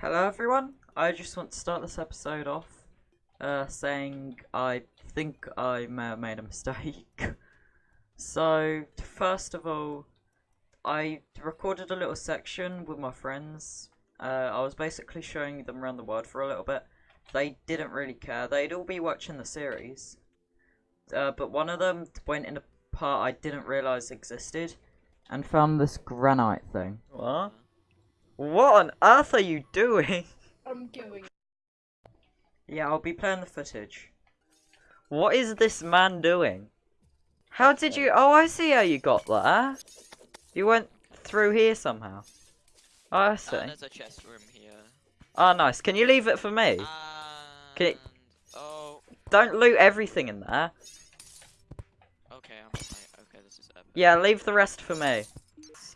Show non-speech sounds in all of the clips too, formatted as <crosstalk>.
Hello everyone. I just want to start this episode off uh, saying I think I may have made a mistake. <laughs> so, first of all, I recorded a little section with my friends. Uh, I was basically showing them around the world for a little bit. They didn't really care. They'd all be watching the series. Uh, but one of them went in a part I didn't realise existed and found this granite thing. What? What on earth are you doing? I'm going. Yeah, I'll be playing the footage. What is this man doing? How did you... Oh, I see how you got there. You went through here somehow. Oh, I see. Uh, there's a chest room here. Oh, nice. Can you leave it for me? And... Can you- Oh, Don't loot everything in there. okay, I'm. Okay, this is epic. Yeah, leave the rest for me.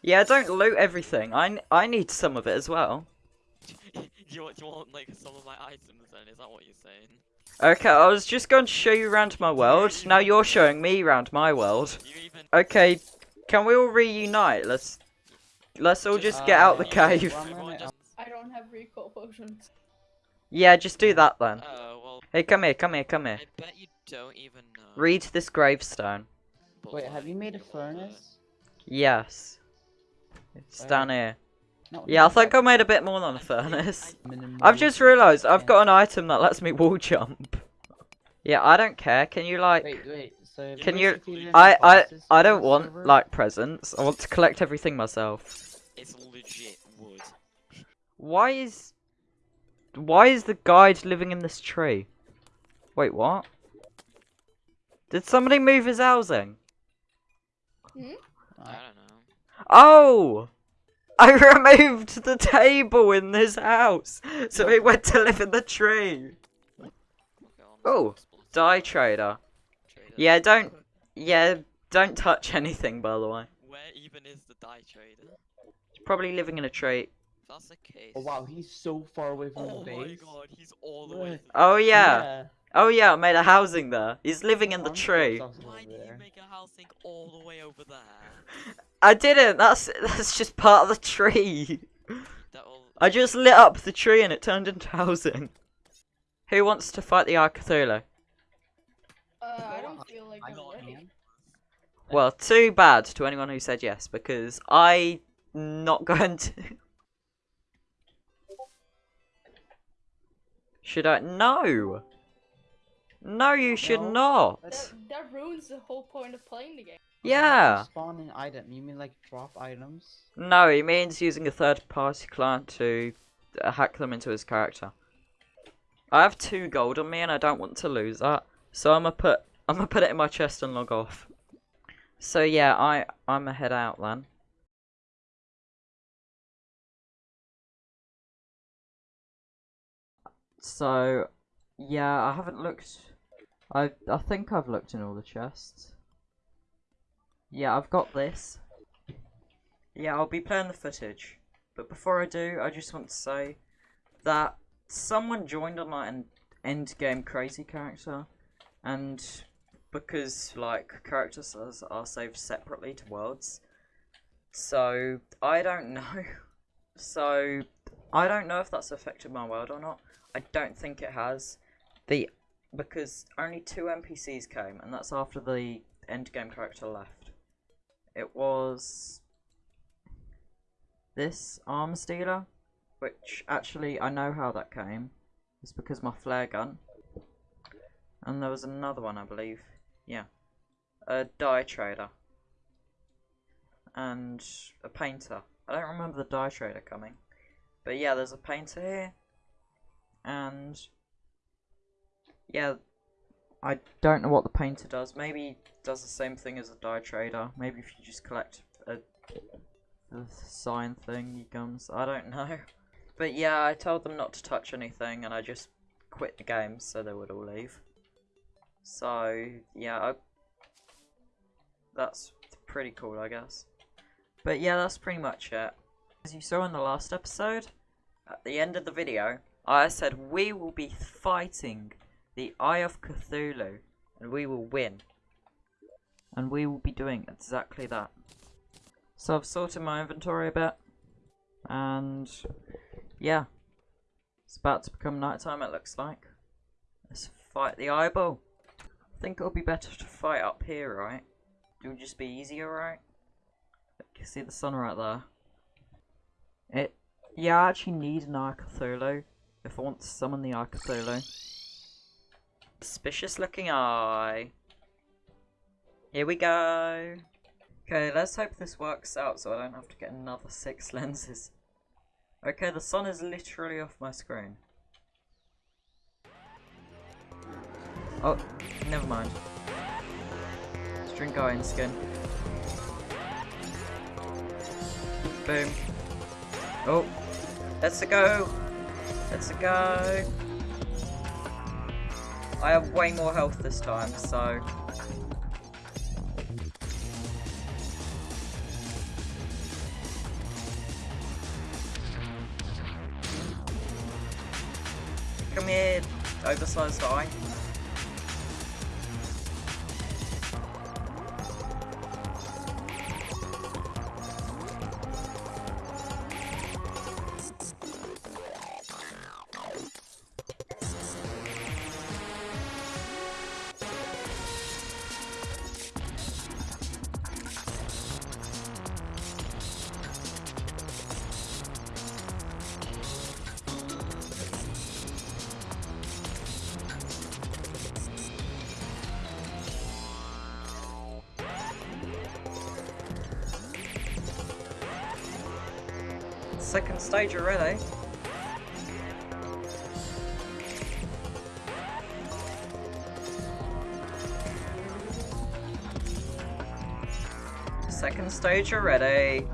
Yeah, don't loot everything. I, I need some of it as well. <laughs> you, want, you want, like, some of my items then? Is that what you're saying? Okay, I was just going to show you around my world. Now you're showing me around my <laughs> world. Even... Okay, can we all reunite? Let's let's all just get Uh, out the cave. I'm <laughs> everyone gonna- just- I don't have recall potions. Yeah, just do that then. Oh, well, Hey, come here, come here, come here. I bet you don't even know. Read this gravestone. Wait, have you made a furnace? Yes. It's down here. No, Yeah, I think I made a bit more than a furnace. I- minimum I've just realised I've got an item that lets me wall jump. Yeah, I don't care. Can you like... Wait, wait. So Can you- I, I, I don't want, server? like, presents. I want to collect everything myself. It's legit wood. Why is... Why is the guide living in this tree? Wait, what? Did somebody move his housing? Hmm? I Uh, don't know. Oh! I <laughs> removed the table in this house, so he went to live in the tree. Oh, explosive Dye trader. trader. Yeah, don't, yeah, don't touch anything, by the way. Where even is the dye trader? He's probably living in a tree. That's the case... Oh wow, he's so far away from Oh the base. Oh my god, he's all the way Look. to the Oh yeah, oh yeah, I made a housing there. He's living in the tree. Why did you make a housing all the way over there? <laughs> I didn't, that's, that's just part of the tree. I just lit up the tree and it turned into housing. Who wants to fight the Eye? Uh, I don't feel like I I'm ready. Well, too bad to anyone who said yes, because I not <laughs> going to. Should I? No. No, you should No. not. That, that ruins the whole point of playing the game. Yeah. Spawn an item. You mean like drop items? No, he means using a third-party client to uh, hack them into his character. I have two gold on me, and I don't want to lose that, so I'm gonna put I'm gonna put it in my chest and log off. So yeah, I I'm gonna head out then. So yeah, I haven't looked. I I think I've looked in all the chests. Yeah, I've got this. Yeah, I'll be playing the footage. But before I do, I just want to say that someone joined on like an end game crazy character, and because like characters are, are saved separately to worlds, so I don't <laughs> know. So I don't know if that's affected my world or not. I don't think it has. The because only two NPCs came, and that's after the end game character left. It was this arms dealer, which actually I know how that came. It's because my flare gun. And there was another one, I believe. Yeah. A dye trader. And a painter. I don't remember the dye trader coming. But yeah, there's a painter here. And yeah, I don't know what the painter does. Maybe does the same thing as a dye trader. Maybe if you just collect a the sign thing he comes. I don't know. But yeah, I told them not to touch anything and I just quit the game so they would all leave. So yeah, I, that's pretty cool I guess. But yeah, that's pretty much it. As you saw in the last episode, at the end of the video, I said we will be fighting the Eye of Cthulhu and we will win. And we will be doing exactly that. So I've sorted my inventory a bit. And yeah. It's about to become nighttime, it looks like. Let's fight the eyeball. I think it'll be better to fight up here, right? It will just be easier, right? You see the sun right there. It. Yeah, I actually need an Eye Cthulhu if I want to summon the Eye Cthulhu. Suspicious looking eye. Here we go. Okay, let's hope this works out so I don't have to get another six <laughs> lenses. Okay, the sun is literally off my screen. Oh, never mind. Let's drink iron skin. Boom. Oh, let's go. Let's go. I have way more health this time, so Come here, oversized eye. Second stage already. Second stage already.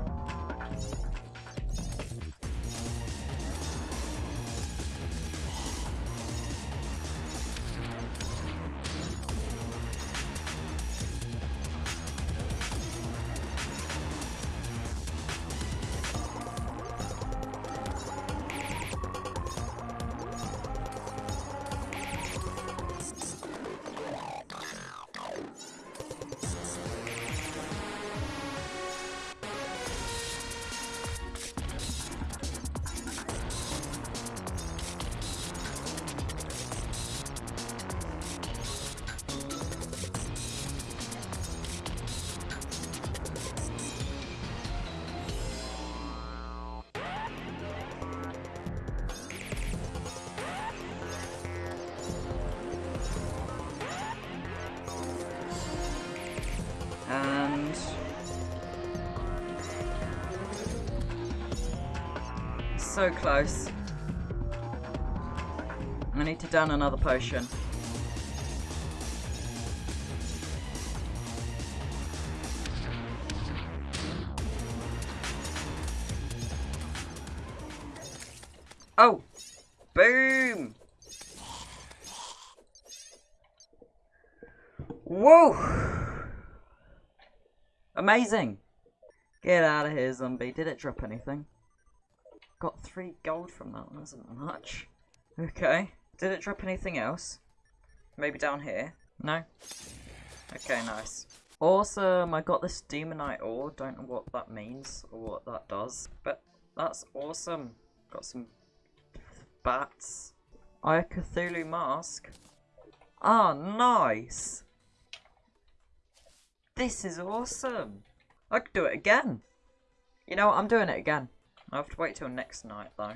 So close. I need to down another potion. Oh! Boom! Whoa! Amazing! Get out of here, zombie. Did it drop anything? Got three gold from that isn't much. Okay. Did it drop anything else? Maybe down here? No? Okay, nice. Awesome! I got this demonite ore. Don't know what that means or what that does. But that's awesome. Got some bats. Eye Cthulhu mask. Ah, nice! This is awesome! I could do it again! You know what, I'm doing it again. I have to wait till next night though.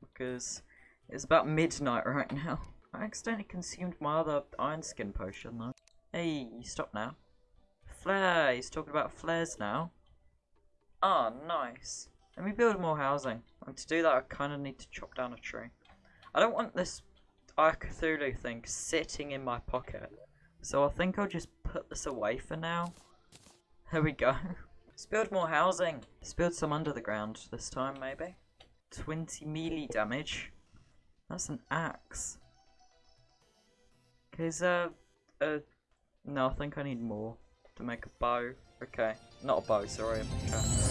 Because it's about midnight right now. I accidentally consumed my other iron skin potion though. Hey, stop now. Flare, he's talking about flares now. Ah, nice. Let me build more housing. And to do that I kinda need to chop down a tree. I don't want this Eye Cthulhu thing sitting in my pocket. So I think I'll just put this away for now. There we go. <laughs> Let's build more housing. Let's build some under the ground this time, maybe. 20 melee damage. That's an axe. Okay, is there... Uh, no, I think I need more to make a bow. Okay, not a bow, sorry. Okay.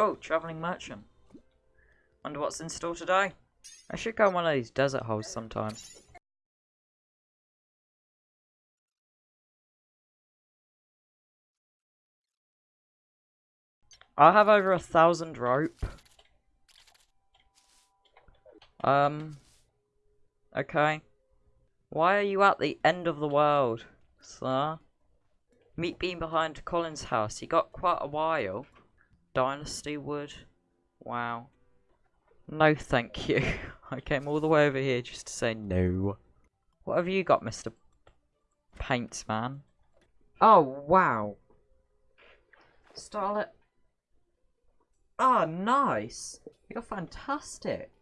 Oh, traveling merchant. Wonder what's in store today. I should go on one of these desert holes sometime. I have over a thousand rope. Um. Okay. Why are you at the end of the world, sir? Meet being behind Colin's house. He got quite a while. Dynasty wood. Wow. No, thank you. <laughs> I came all the way over here just to say no. What have you got, Mr. Paintsman? Oh, wow. Starlet. Ah, nice. You're fantastic.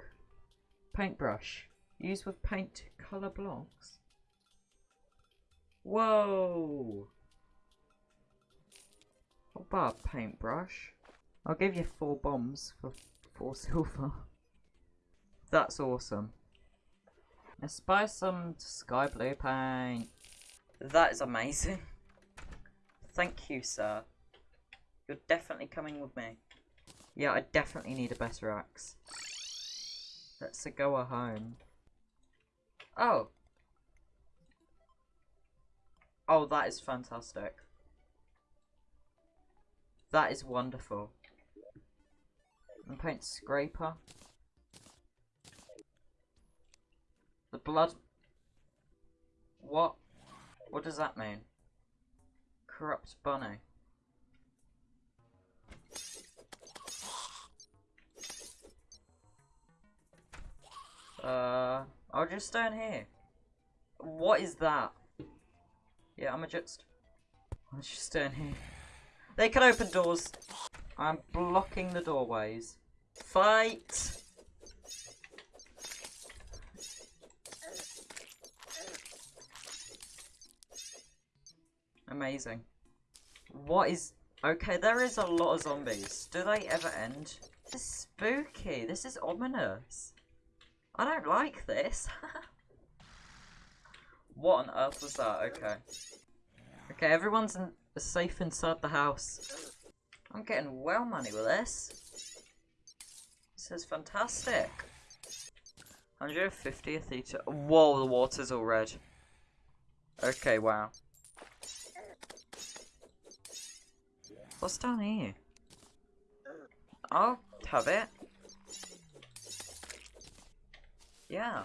Paintbrush. Used with paint colour blocks. Whoa. What about paintbrush? I'll give you four bombs for four <laughs> silver. That's awesome. Let's buy some sky blue paint. That is amazing. Thank you, sir. You're definitely coming with me. Yeah, I definitely need a better axe. Let's go home. Oh. Oh, that is fantastic. That is wonderful. Paint scraper. The blood. What? What does that mean? Corrupt bunny. Uh, I'll just stand here. What is that? Yeah, I'm just. I'll just stand here. They can open doors. I'm blocking the doorways. Fight! Amazing. What is... Okay, there is a lot of zombies. Do they ever end? This is spooky. This is ominous. I don't like this. <laughs> what on earth was that? Okay. Okay, everyone's in, safe inside the house. I'm getting well money with this. This is fantastic. 150 theta. Whoa, the water's all red. Okay, wow. What's down here? I'll have it. Yeah.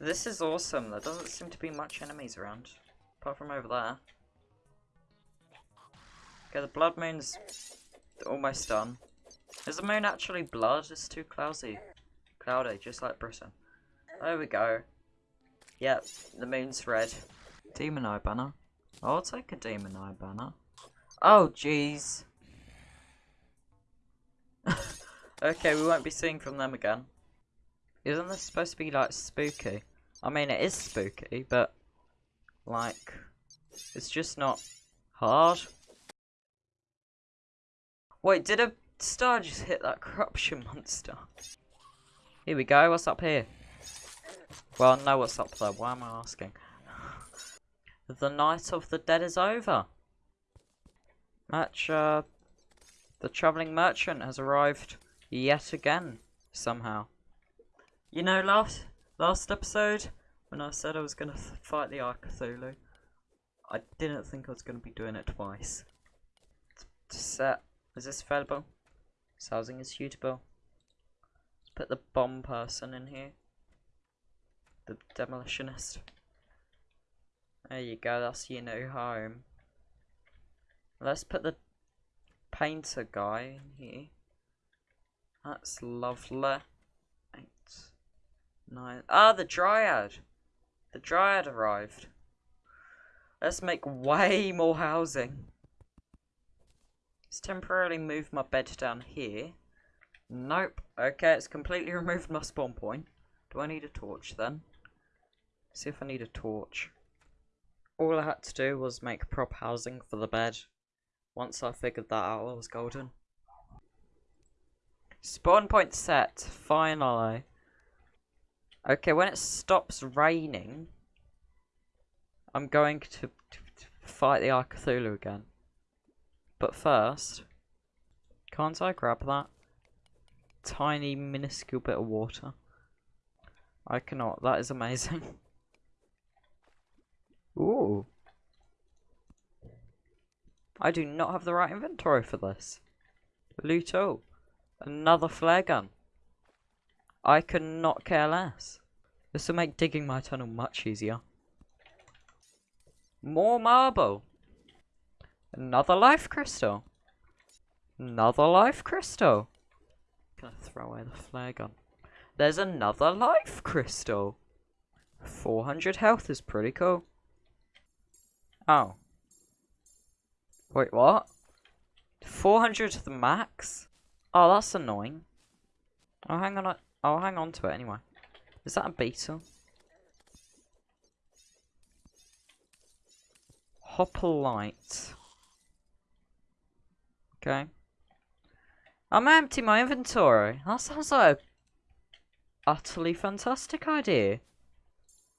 This is awesome. There doesn't seem to be much enemies around. Apart from over there. Okay, the blood moon's almost done. Is the moon actually blood? It's too cloudy. Cloudy, just like Britain. There we go. Yep, the moon's red. Demon Eye banner. Oh, I'll take a Demon Eye banner. Oh, jeez. <laughs> okay, we won't be seeing from them again. Isn't this supposed to be, like, spooky? I mean, it is spooky, but, like, it's just not hard. Wait, did a star just hit that corruption monster? Here we go, what's up here? Well, I know what's up there, why am I asking? the night of the dead is over. Match, uh, the travelling merchant has arrived yet again, somehow. You know, last last episode, when I said I was going to fight the Ark Cthulhu, I didn't think I was going to be doing it twice. Set, is this available? Housing is suitable. Let's put the bomb person in here. The demolitionist. There you go, that's your new home. Let's put the painter guy in here. That's lovely. Eight, nine. Ah, the dryad. The dryad arrived. Let's make way more housing. Let's temporarily move my bed down here. Nope. Okay, it's completely <laughs> removed my spawn point. Do I need a torch then? See if I need a torch. All I had to do was make prop housing for the bed. Once I figured that out, I was golden. Spawn point set, finally. Okay, when it stops raining, I'm going to, to, to fight the Ark Cthulhu again. But first, Can't I grab that? Tiny, minuscule bit of water. I cannot. That is amazing. <laughs> Ooh. I do not have the right inventory for this. Luto. Another flare gun. I could not care less. This will make digging my tunnel much easier. More marble. Another life crystal. Another life crystal. Gonna throw away the flare gun. There's another life crystal. 400 health is pretty cool. Oh. Wait, what? 400 to the max? Oh, that's annoying. I'll hang on. I'll hang on to it anyway. Is that a beetle? Hoplite. Okay. I'm empty my inventory. That sounds like utterly fantastic idea.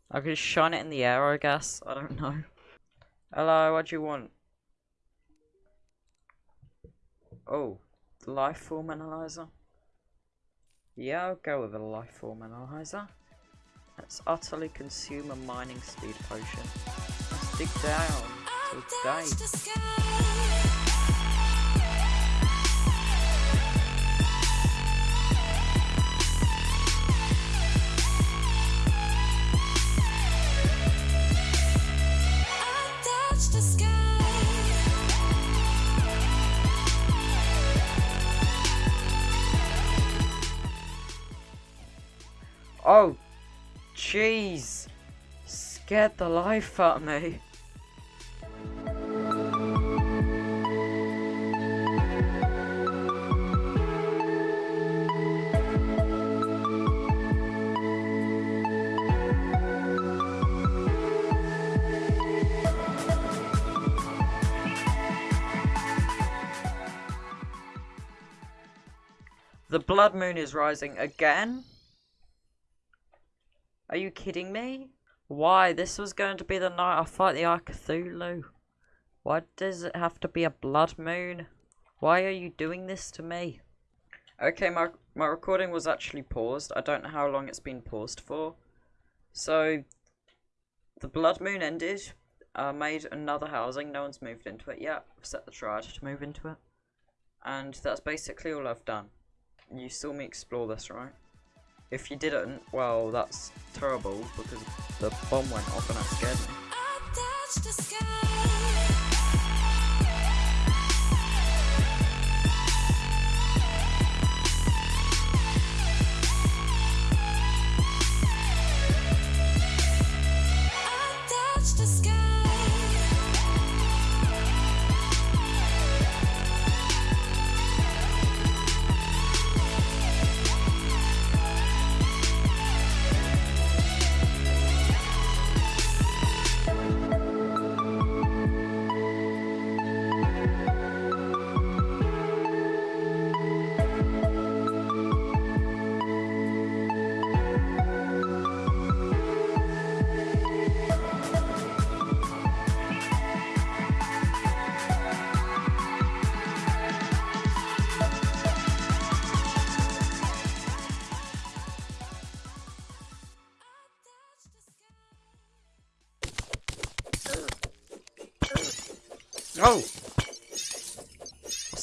I could shine it in the air, I guess. I don't know. Hello, what do you want? Oh, the life form analyzer. Yeah, I'll go with a life form analyzer. Let's utterly consume a mining speed potion. Let's dig down till day. Oh, jeez. Scared the life out of me. The blood moon is rising again? Are you kidding me? Why? This was going to be the night I fight the Eye. Why does it have to be a blood moon? Why are you doing this to me? Okay, my my recording was actually paused. I don't know how long it's been paused for. So, the blood moon ended. I made another housing. No one's moved into it yet. I've set the dryad to move into it. And that's basically all I've done. You saw me explore this, right? If you didn't, well, that's terrible because the bomb went off and that scared me.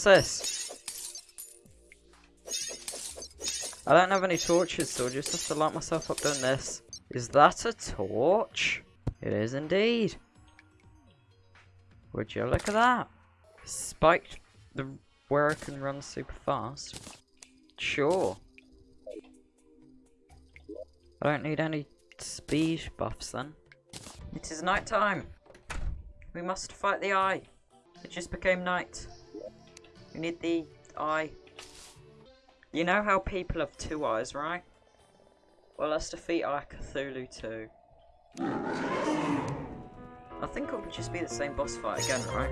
This? I don't have any torches, so I just have to light myself up doing this. Is that a torch? It is indeed. Would you look at that? Spiked the where I can run super fast. Sure. I don't need any speed buffs then. It is night time. We must fight the eye. It just became night. We need the eye. You know how people have two eyes, right? Well, let's defeat Eye Cthulhu too. I think it would just be the same boss fight again, right?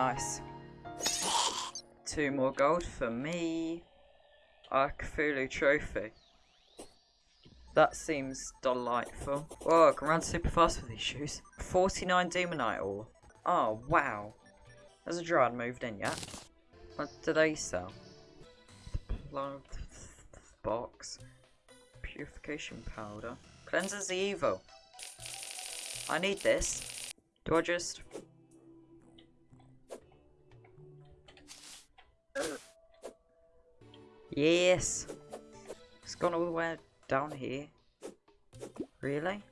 Nice. Two more gold for me. A Cthulhu trophy. That seems delightful. Whoa, I can run super fast with these shoes. 49 Demonite ore. Oh, wow. Has a dryad moved in yet? What do they sell? Plant box. Purification powder. Cleanses the evil. I need this. Do I just... Yes! It's gone all the way down here. Really?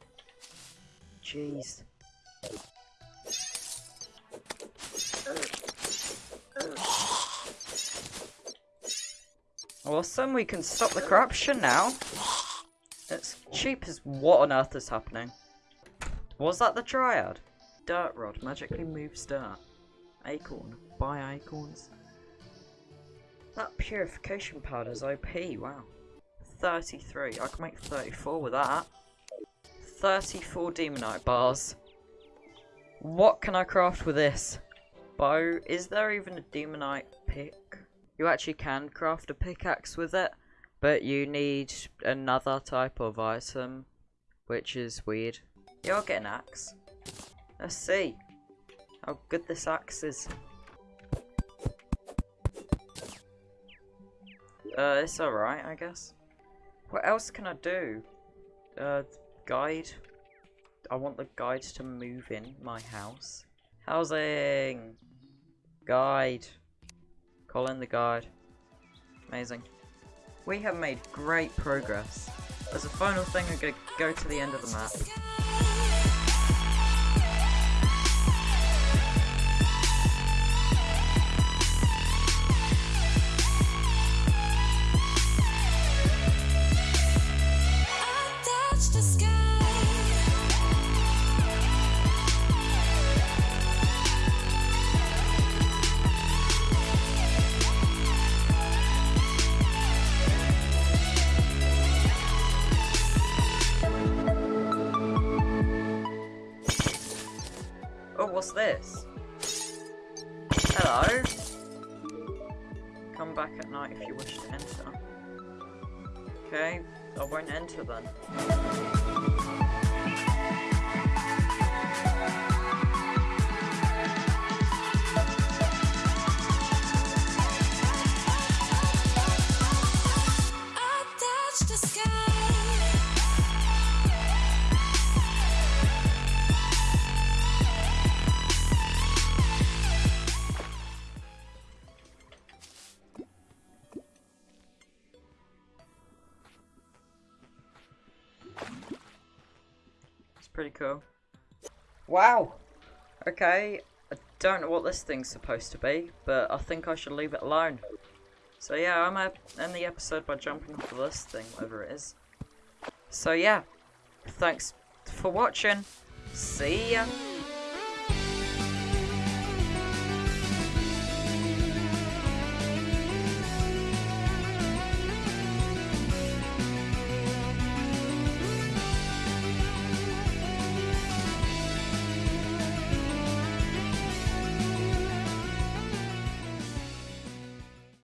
Jeez. Awesome, we can stop the corruption now. It's cheap as what on earth is happening? Was that the Dryad? Dirt Rod magically moves dirt. Acorn. Buy acorns. That purification powder's OP, wow. 33. I can make 34 with that. 34 Demonite bars. What can I craft with this? Bow. Is there even a Demonite pick? You actually can craft a pickaxe with it, but you need another type of item, which is weird. I'll get an axe. Let's see how good this axe is. Uh, it's alright, I guess. What else can I do? Uh, guide. I want the guide to move in my house. Housing! Guide. Call in the guide. Amazing. We have made great progress. As a final thing, I'm going to go to the end of the map. Come back at night if you wish to enter. Okay, I won't enter then. Pretty cool. Wow! Okay, I don't know what this thing's supposed to be, but I think I should leave it alone. So yeah, I'm gonna end the episode by jumping off of this thing, whatever it is. So yeah, thanks for watching. See ya!